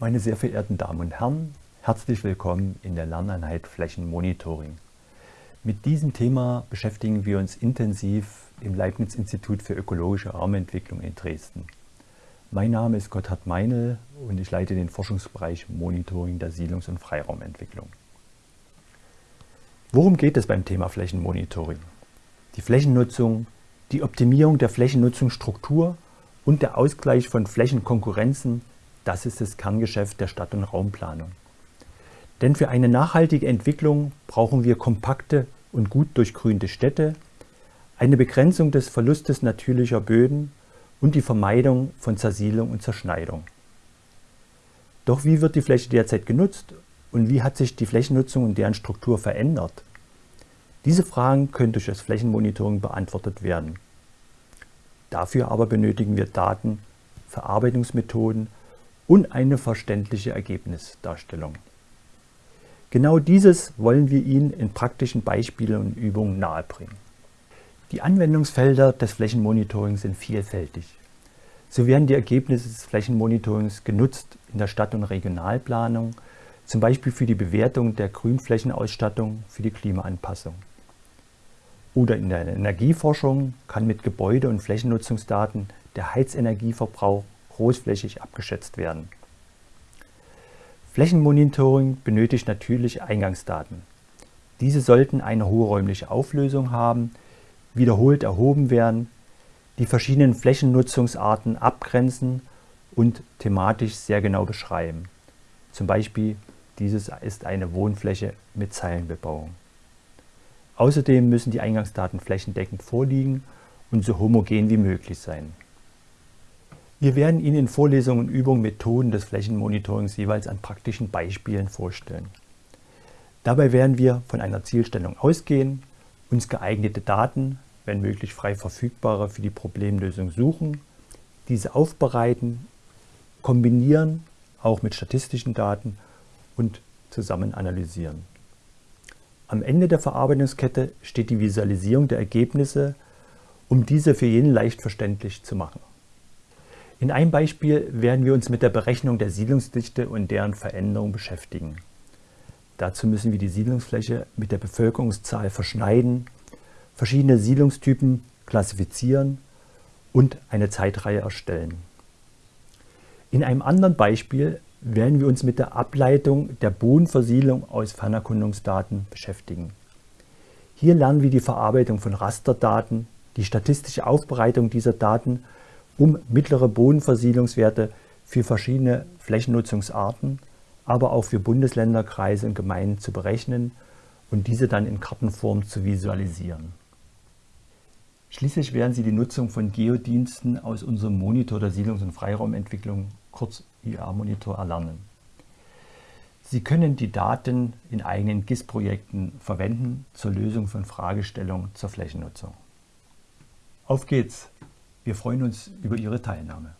Meine sehr verehrten Damen und Herren, herzlich willkommen in der Lerneinheit Flächenmonitoring. Mit diesem Thema beschäftigen wir uns intensiv im Leibniz-Institut für ökologische Raumentwicklung in Dresden. Mein Name ist Gotthard Meinl und ich leite den Forschungsbereich Monitoring der Siedlungs- und Freiraumentwicklung. Worum geht es beim Thema Flächenmonitoring? Die Flächennutzung, die Optimierung der Flächennutzungsstruktur und der Ausgleich von Flächenkonkurrenzen, das ist das Kerngeschäft der Stadt- und Raumplanung. Denn für eine nachhaltige Entwicklung brauchen wir kompakte und gut durchgrünte Städte, eine Begrenzung des Verlustes natürlicher Böden und die Vermeidung von Zersiedlung und Zerschneidung. Doch wie wird die Fläche derzeit genutzt und wie hat sich die Flächennutzung und deren Struktur verändert? Diese Fragen können durch das Flächenmonitoring beantwortet werden. Dafür aber benötigen wir Daten, Verarbeitungsmethoden und eine verständliche Ergebnisdarstellung. Genau dieses wollen wir Ihnen in praktischen Beispielen und Übungen nahebringen. Die Anwendungsfelder des Flächenmonitorings sind vielfältig. So werden die Ergebnisse des Flächenmonitorings genutzt in der Stadt- und Regionalplanung, zum Beispiel für die Bewertung der Grünflächenausstattung für die Klimaanpassung. Oder in der Energieforschung kann mit Gebäude- und Flächennutzungsdaten der Heizenergieverbrauch großflächig abgeschätzt werden. Flächenmonitoring benötigt natürlich Eingangsdaten. Diese sollten eine hohe räumliche Auflösung haben, wiederholt erhoben werden, die verschiedenen Flächennutzungsarten abgrenzen und thematisch sehr genau beschreiben. Zum Beispiel, dieses ist eine Wohnfläche mit Zeilenbebauung. Außerdem müssen die Eingangsdaten flächendeckend vorliegen und so homogen wie möglich sein. Wir werden Ihnen in Vorlesungen und Übungen Methoden des Flächenmonitorings jeweils an praktischen Beispielen vorstellen. Dabei werden wir von einer Zielstellung ausgehen, uns geeignete Daten, wenn möglich frei verfügbare, für die Problemlösung suchen, diese aufbereiten, kombinieren, auch mit statistischen Daten und zusammen analysieren. Am Ende der Verarbeitungskette steht die Visualisierung der Ergebnisse, um diese für jeden leicht verständlich zu machen. In einem Beispiel werden wir uns mit der Berechnung der Siedlungsdichte und deren Veränderung beschäftigen. Dazu müssen wir die Siedlungsfläche mit der Bevölkerungszahl verschneiden, verschiedene Siedlungstypen klassifizieren und eine Zeitreihe erstellen. In einem anderen Beispiel werden wir uns mit der Ableitung der Bodenversiedlung aus Fernerkundungsdaten beschäftigen. Hier lernen wir die Verarbeitung von Rasterdaten, die statistische Aufbereitung dieser Daten, um mittlere Bodenversiedlungswerte für verschiedene Flächennutzungsarten, aber auch für Bundesländer, Kreise und Gemeinden zu berechnen und diese dann in Kartenform zu visualisieren. Schließlich werden Sie die Nutzung von Geodiensten aus unserem Monitor der Siedlungs- und Freiraumentwicklung kurz IA-Monitor erlernen. Sie können die Daten in eigenen GIS-Projekten verwenden zur Lösung von Fragestellungen zur Flächennutzung. Auf geht's! Wir freuen uns über Ihre Teilnahme.